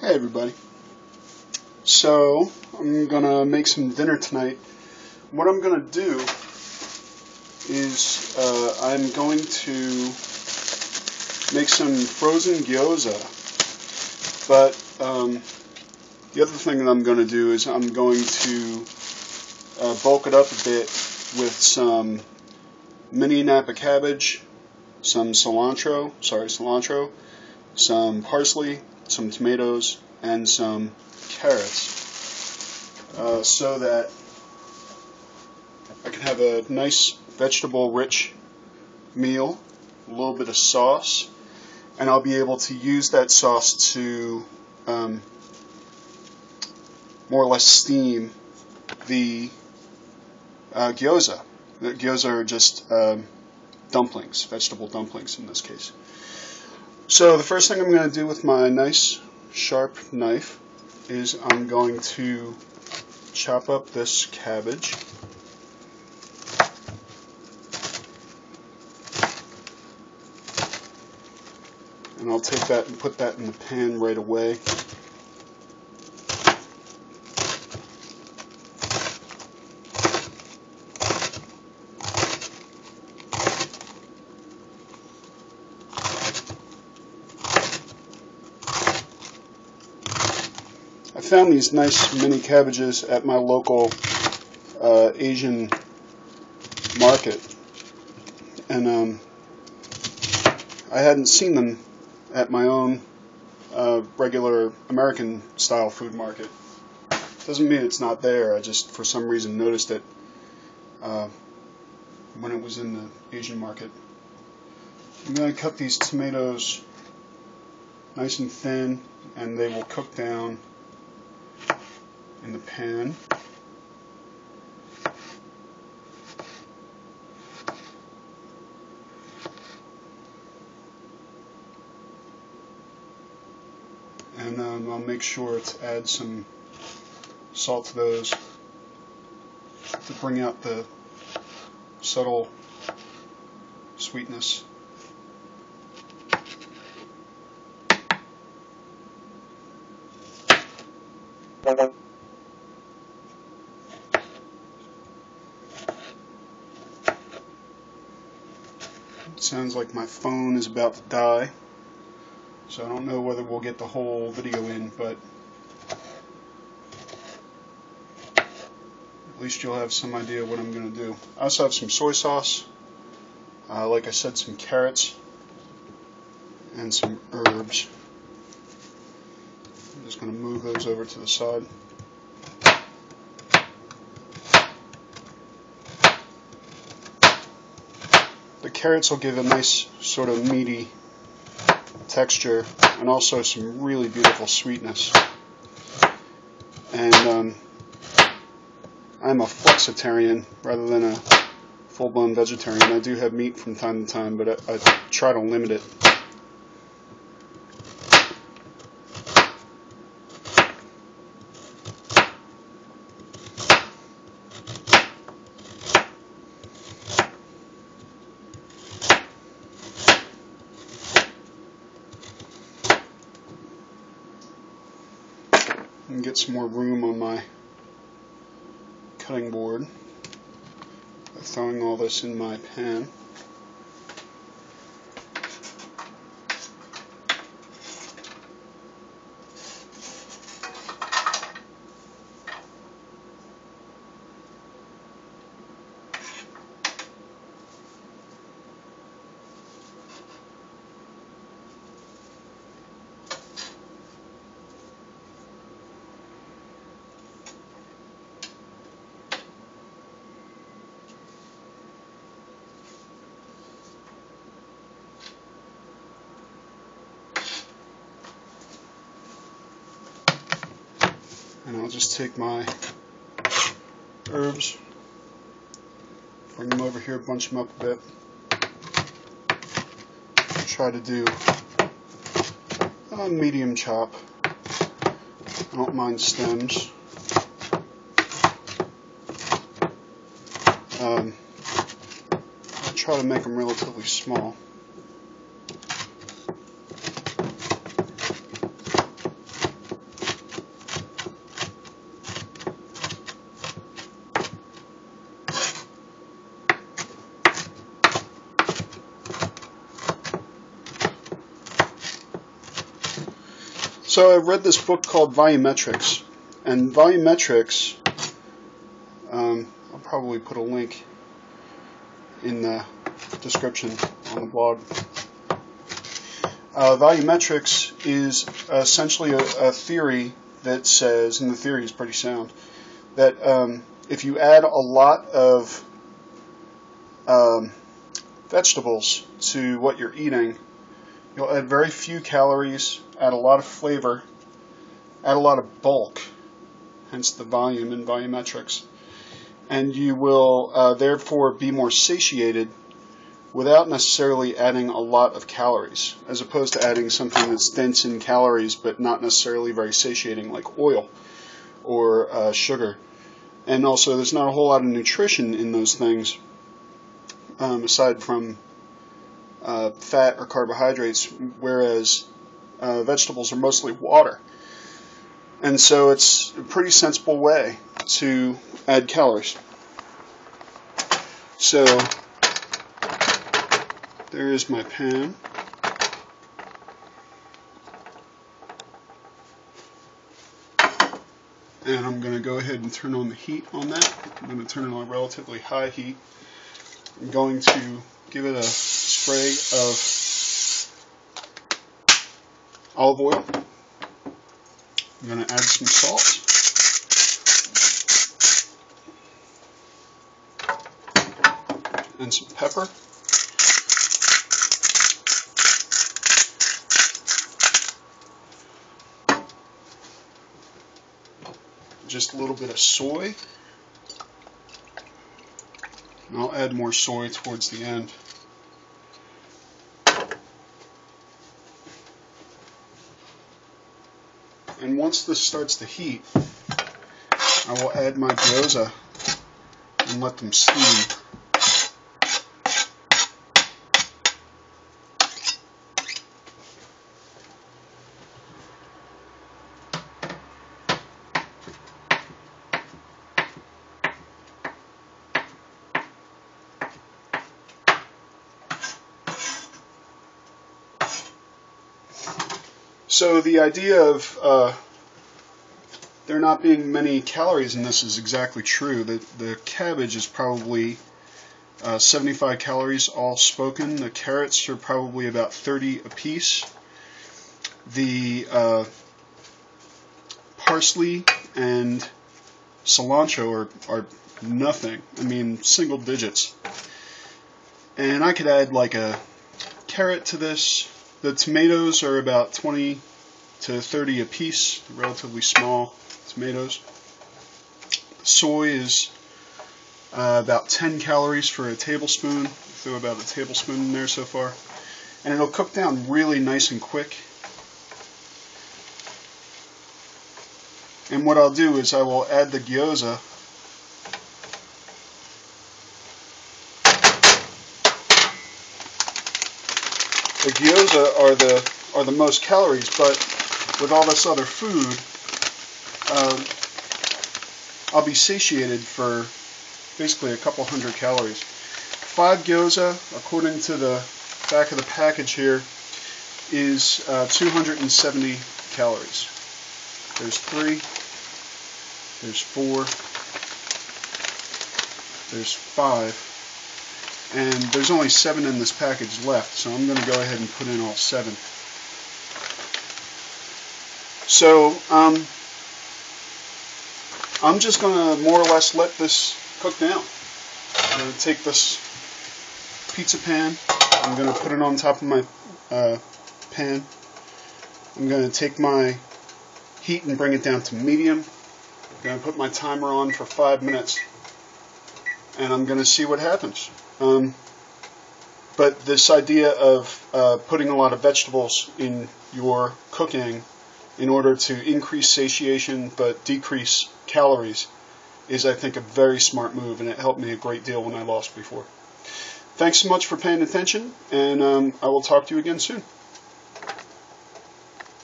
Hey everybody. So, I'm gonna make some dinner tonight. What I'm gonna do is uh, I'm going to make some frozen gyoza. But um, the other thing that I'm gonna do is I'm going to uh, bulk it up a bit with some mini Napa cabbage, some cilantro, sorry, cilantro, some parsley, some tomatoes, and some carrots uh, so that I can have a nice vegetable rich meal, a little bit of sauce, and I'll be able to use that sauce to um, more or less steam the uh, gyoza. The gyoza are just um, dumplings, vegetable dumplings in this case. So the first thing I'm going to do with my nice sharp knife is I'm going to chop up this cabbage. And I'll take that and put that in the pan right away. Found these nice mini cabbages at my local uh, Asian market, and um, I hadn't seen them at my own uh, regular American style food market. Doesn't mean it's not there. I just for some reason noticed it uh, when it was in the Asian market. I'm going to cut these tomatoes nice and thin, and they will cook down in the pan. And um, I'll make sure to add some salt to those to bring out the subtle sweetness. It sounds like my phone is about to die. So I don't know whether we'll get the whole video in, but at least you'll have some idea what I'm going to do. I also have some soy sauce, uh, like I said, some carrots, and some herbs. I'm just going to move those over to the side. The carrots will give a nice sort of meaty texture and also some really beautiful sweetness. And um, I'm a flexitarian rather than a full-blown vegetarian. I do have meat from time to time, but I, I try to limit it. And get some more room on my cutting board by throwing all this in my pan. And I'll just take my herbs, bring them over here, bunch them up a bit. Try to do a medium chop. I don't mind stems. Um, I try to make them relatively small. So I read this book called Volumetrics, and Volumetrics, um, I'll probably put a link in the description on the blog. Uh, volumetrics is essentially a, a, theory that says, and the theory is pretty sound, that um, if you add a lot of um, vegetables to what you're eating, you'll add very few calories, add a lot of flavor, add a lot of bulk, hence the volume in volumetrics, and you will uh, therefore be more satiated without necessarily adding a lot of calories, as opposed to adding something that's dense in calories but not necessarily very satiating, like oil or uh, sugar. And also, there's not a whole lot of nutrition in those things, um, aside from uh, fat or carbohydrates, whereas uh, vegetables are mostly water. And so it's a pretty sensible way to add calories. So there is my pan. And I'm going to go ahead and turn on the heat on that. I'm going to turn it on relatively high heat. I'm going to give it a spray of olive oil. I'm going to add some salt. And some pepper. just a little bit of soy. And I'll add more soy towards the end. And once this starts to heat, I will add my gyoza and let them steam. So the idea of uh, there not being many calories in this is exactly true. The, the cabbage is probably uh, 75 calories all spoken. The carrots are probably about 30 apiece. The uh, parsley and cilantro are, are nothing. I mean, single digits. And I could add like a carrot to this, the tomatoes are about 20 to 30 a piece, relatively small tomatoes. Soy is uh, about 10 calories for a tablespoon. Throw about a tablespoon in there so far. And it'll cook down really nice and quick. And what I'll do is I will add the gyoza the gyoza are the are the most calories, but with all this other food, um, I'll be satiated for basically a couple hundred calories. Five gyoza, according to the back of the package here, is uh, 270 calories. There's three, there's four, there's five, and there's only seven in this package left, so I'm going to go ahead and put in all seven. So um, I'm just going to more or less let this cook down. I'm going to take this pizza pan, I'm going to put it on top of my uh, pan. I'm going to take my heat and bring it down to medium. I'm going to put my timer on for five minutes and I'm going to see what happens. Um, but this idea of uh, putting a lot of vegetables in your cooking in order to increase satiation but decrease calories is, I think, a very smart move, and it helped me a great deal when I lost before. Thanks so much for paying attention, and um, I will talk to you again soon.